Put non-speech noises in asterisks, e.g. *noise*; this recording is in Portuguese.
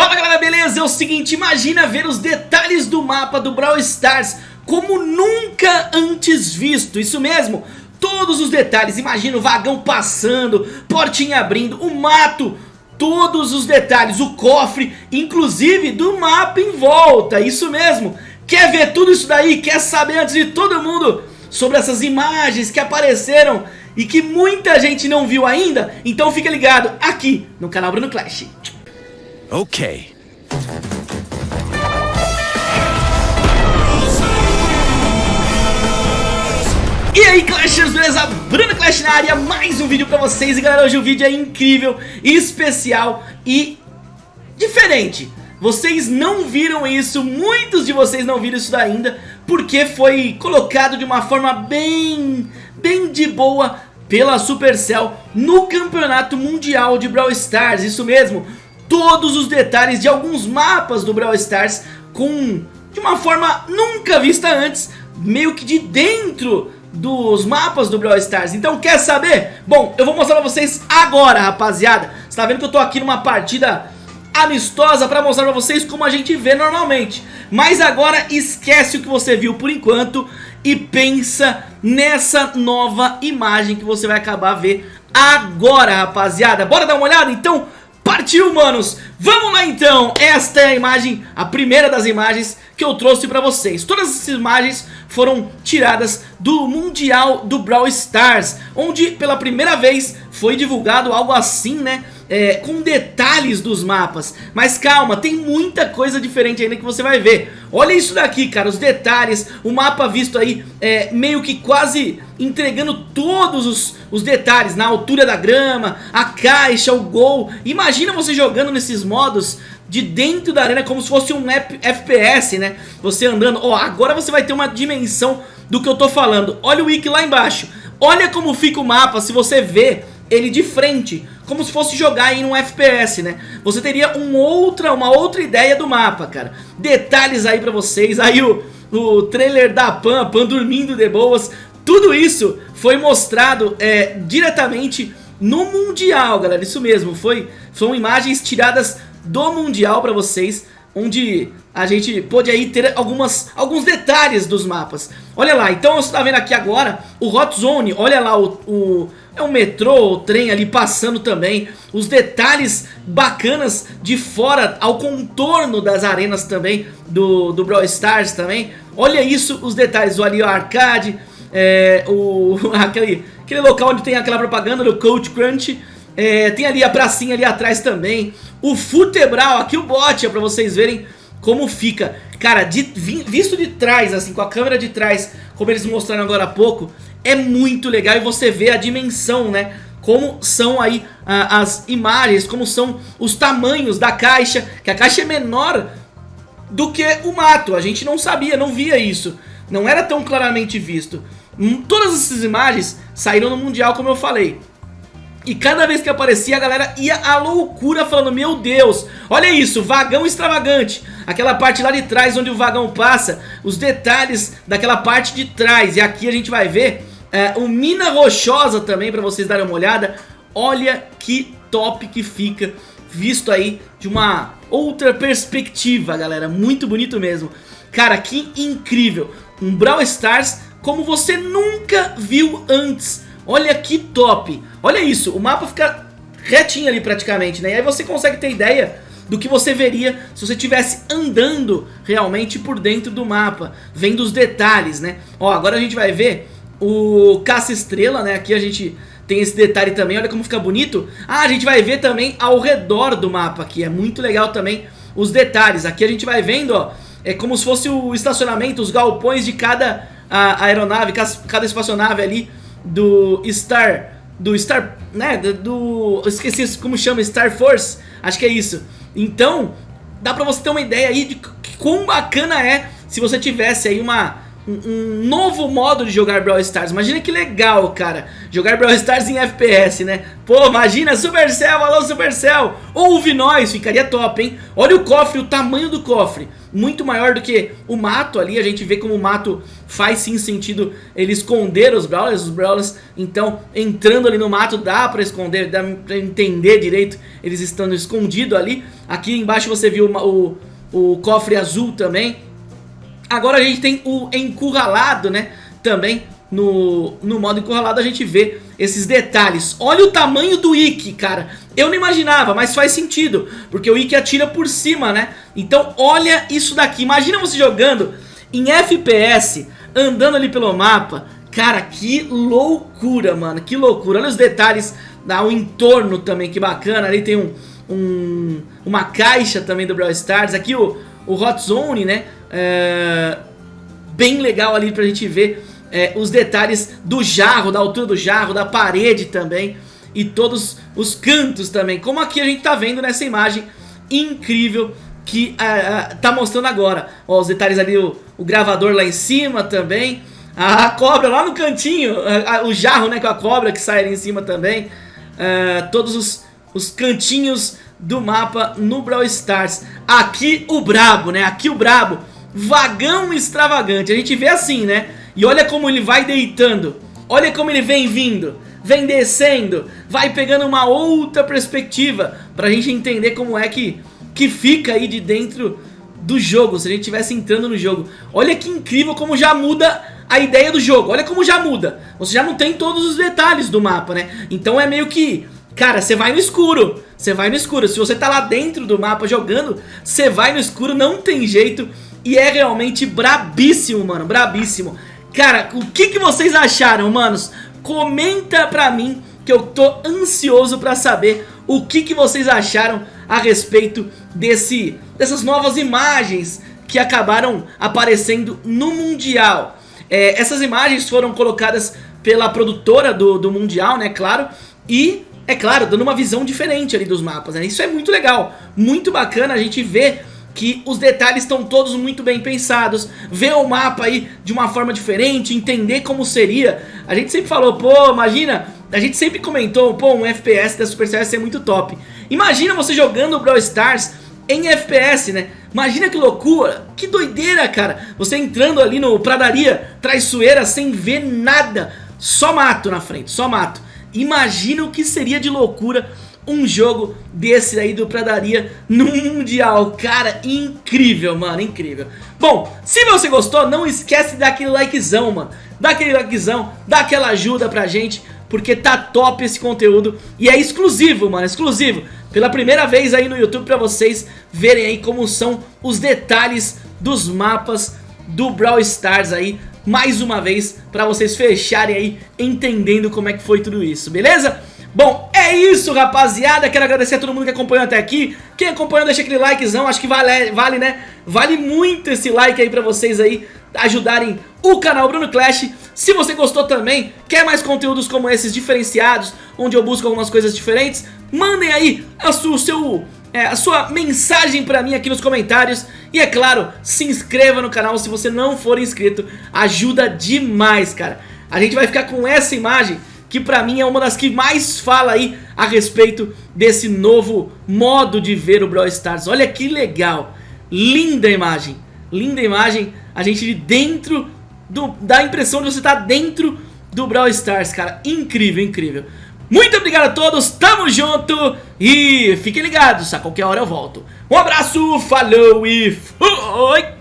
Fala galera, beleza? É o seguinte, imagina ver os detalhes do mapa do Brawl Stars como nunca antes visto, isso mesmo, todos os detalhes, imagina o vagão passando, portinha abrindo, o mato, todos os detalhes, o cofre, inclusive do mapa em volta, isso mesmo, quer ver tudo isso daí, quer saber antes de todo mundo sobre essas imagens que apareceram e que muita gente não viu ainda, então fica ligado aqui no canal Bruno Clash. Ok. E aí Clashers, beleza? Bruno Clash na área, mais um vídeo pra vocês E galera, hoje o vídeo é incrível, especial e diferente Vocês não viram isso, muitos de vocês não viram isso ainda Porque foi colocado de uma forma bem, bem de boa pela Supercell No Campeonato Mundial de Brawl Stars, isso mesmo todos os detalhes de alguns mapas do Brawl Stars com de uma forma nunca vista antes, meio que de dentro dos mapas do Brawl Stars. Então quer saber? Bom, eu vou mostrar pra vocês agora, rapaziada. Você tá vendo que eu tô aqui numa partida amistosa pra mostrar pra vocês como a gente vê normalmente. Mas agora esquece o que você viu por enquanto e pensa nessa nova imagem que você vai acabar ver agora, rapaziada. Bora dar uma olhada? Então Partiu, manos! Vamos lá então! Esta é a imagem, a primeira das imagens que eu trouxe pra vocês. Todas essas imagens foram tiradas do Mundial do Brawl Stars, onde pela primeira vez foi divulgado algo assim, né? É, com detalhes dos mapas Mas calma, tem muita coisa diferente ainda que você vai ver Olha isso daqui, cara, os detalhes O mapa visto aí, é, meio que quase entregando todos os, os detalhes Na altura da grama, a caixa, o gol Imagina você jogando nesses modos de dentro da arena como se fosse um FPS, né? Você andando, ó, agora você vai ter uma dimensão do que eu tô falando Olha o wiki lá embaixo Olha como fica o mapa se você vê ele de frente, como se fosse jogar em um FPS, né? Você teria um outra, uma outra ideia do mapa, cara. Detalhes aí pra vocês, aí o, o trailer da Pan, Pan dormindo de boas, tudo isso foi mostrado é, diretamente no Mundial, galera, isso mesmo, foi, são imagens tiradas do Mundial pra vocês, onde a gente pôde aí ter algumas, alguns detalhes dos mapas. Olha lá, então você está vendo aqui agora o Hot Zone, olha lá o, o é um metrô, o trem ali passando também, os detalhes bacanas de fora ao contorno das arenas também do, do Brawl Stars também. Olha isso, os detalhes, o ali o arcade, é, o, *laughs* aquele, aquele local onde tem aquela propaganda do Coach Crunch, é, tem ali a pracinha ali atrás também, o Futebral, aqui o bot, é pra vocês verem como fica. Cara, de, visto de trás, assim, com a câmera de trás, como eles mostraram agora há pouco, é muito legal e você vê a dimensão, né? Como são aí as imagens, como são os tamanhos da caixa, que a caixa é menor do que o mato. A gente não sabia, não via isso. Não era tão claramente visto. Todas essas imagens saíram no Mundial, como eu falei. E cada vez que aparecia a galera ia à loucura falando Meu Deus, olha isso, vagão extravagante. Aquela parte lá de trás onde o vagão passa Os detalhes daquela parte de trás. E aqui a gente vai ver é, o Mina Rochosa também para vocês darem uma olhada. Olha que top que fica Visto aí de uma outra perspectiva galera. Muito bonito mesmo. Cara, que incrível. Um Brawl Stars como você nunca viu antes Olha que top Olha isso, o mapa fica retinho ali praticamente, né? E aí você consegue ter ideia do que você veria se você estivesse andando realmente por dentro do mapa, vendo os detalhes, né? Ó, agora a gente vai ver o caça-estrela, né? Aqui a gente tem esse detalhe também, olha como fica bonito. Ah, a gente vai ver também ao redor do mapa aqui, é muito legal também os detalhes. Aqui a gente vai vendo, ó, é como se fosse o estacionamento, os galpões de cada a, aeronave, cada espaçonave ali do Star do Star, né, do, esqueci como chama, Star Force, acho que é isso. Então, dá pra você ter uma ideia aí de quão bacana é se você tivesse aí uma, um, novo modo de jogar Brawl Stars. Imagina que legal, cara, jogar Brawl Stars em FPS, né? Pô, imagina Supercell, alô Supercell, ouve nós, ficaria top, hein? Olha o cofre, o tamanho do cofre, muito maior do que o mato ali, a gente vê como o mato faz sim sentido ele esconder os Brawlers, os Brawlers, então, entrando ali no mato dá pra esconder, dá pra entender direito, eles estando escondidos ali. Aqui embaixo você viu o, o, o cofre azul também, Agora a gente tem o encurralado, né? Também no, no modo encurralado a gente vê esses detalhes. Olha o tamanho do Ikki, cara. Eu não imaginava, mas faz sentido. Porque o Ikki atira por cima, né? Então olha isso daqui. Imagina você jogando em FPS, andando ali pelo mapa. Cara, que loucura, mano. Que loucura. Olha os detalhes, o entorno também, que bacana. Ali tem um, um, uma caixa também do Brawl Stars. Aqui o, o Hot Zone, né? É, bem legal ali pra gente ver é, os detalhes do jarro, da altura do jarro, da parede também. E todos os cantos também. Como aqui a gente tá vendo nessa imagem incrível que uh, uh, tá mostrando agora. Ó, os detalhes ali, o, o, gravador lá em cima também. A, a cobra lá no cantinho, uh, o jarro né, com a cobra que sai ali em cima também. todos os, os cantinhos do mapa no Brawl Stars. Aqui o brabo, né? Aqui o brabo. Vagão extravagante. A gente vê assim, né? E olha como ele vai deitando. Olha como ele vem vindo. Vem descendo. Vai pegando uma outra perspectiva. Pra gente entender como é que, que fica aí de dentro do jogo. Se a gente estivesse entrando no jogo. Olha que incrível como já muda a ideia do jogo. Olha como já muda. Você já não tem todos os detalhes do mapa, né? Então é meio que Cara, você vai no escuro, você vai no escuro. Se você tá lá dentro do mapa jogando, você vai no escuro, não tem jeito. E é realmente brabíssimo, mano, brabíssimo. Cara, o que, que vocês acharam, manos? Comenta pra mim que eu tô ansioso pra saber o que, que vocês acharam a respeito desse, dessas novas imagens que acabaram aparecendo no Mundial. É, essas imagens foram colocadas pela produtora do, do Mundial, né, claro, e é claro, dando uma visão diferente ali dos mapas, né? Isso é muito legal, muito bacana a gente ver que os detalhes estão todos muito bem pensados, ver o mapa aí de uma forma diferente, entender como seria. A gente sempre falou, pô, imagina, a gente sempre comentou, pô, um FPS da Supercell ia ser muito top. Imagina você jogando o Brawl Stars em FPS, né? Imagina que loucura, que doideira, cara. Você entrando ali no Pradaria Traiçoeira sem ver nada, só mato na frente, só mato. Imagina o que seria de loucura um jogo desse aí do Pradaria no Mundial. Cara, incrível, mano, incrível. Bom, se você gostou, não esquece de dar aquele likezão, mano. Dá aquele likezão, dá aquela ajuda pra gente, porque tá top esse conteúdo e é exclusivo, mano, exclusivo. Pela primeira vez aí no YouTube pra vocês verem aí como são os detalhes dos mapas do Brawl Stars aí mais uma vez pra vocês fecharem aí entendendo como é que foi tudo isso, beleza? Bom, é isso rapaziada, quero agradecer a todo mundo que acompanhou até aqui. Quem acompanhou deixa aquele likezão, acho que vale, vale né? Vale muito esse like aí pra vocês aí ajudarem o canal Bruno Clash. Se você gostou também, quer mais conteúdos como esses diferenciados Onde eu busco algumas coisas diferentes Mandem aí a sua, seu é, a sua mensagem pra mim aqui nos comentários. E é claro, se inscreva no canal. Se você não for inscrito Ajuda demais, cara. A gente vai ficar com essa imagem que pra mim é uma das que mais fala aí a respeito desse novo modo de ver o Brawl Stars. Olha que legal, linda imagem, linda imagem A gente de dentro, do, dá a impressão de você estar tá dentro do Brawl Stars, cara. Incrível, incrível. Muito obrigado a todos, tamo junto e fiquem ligados, a qualquer hora eu volto. Um abraço, falou e fui!